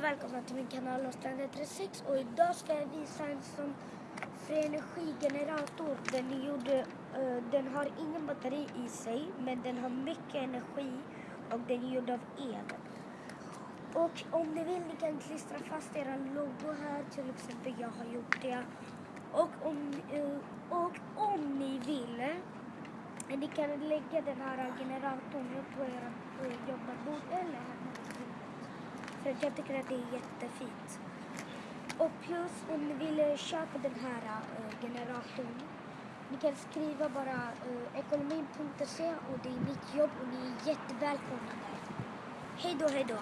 och välkomna till min kanal Lostrande 36 och idag ska jag visa en sån för energigenerator. Den, gjorde, uh, den har ingen batteri i sig men den har mycket energi och den är gjord av el. Och om ni vill ni kan klistra fast era logo här, till exempel jag har gjort det. Och om, uh, och om ni vill ni kan lägga den här generatorn på ert för jag tycker att det är jättefint. Och plus om ni vill köpa den här uh, generatorn. Ni kan skriva bara eh, uh, ekonomin.se och det är mitt jobb och ni är jättevälkomna där. Hej då, hej då.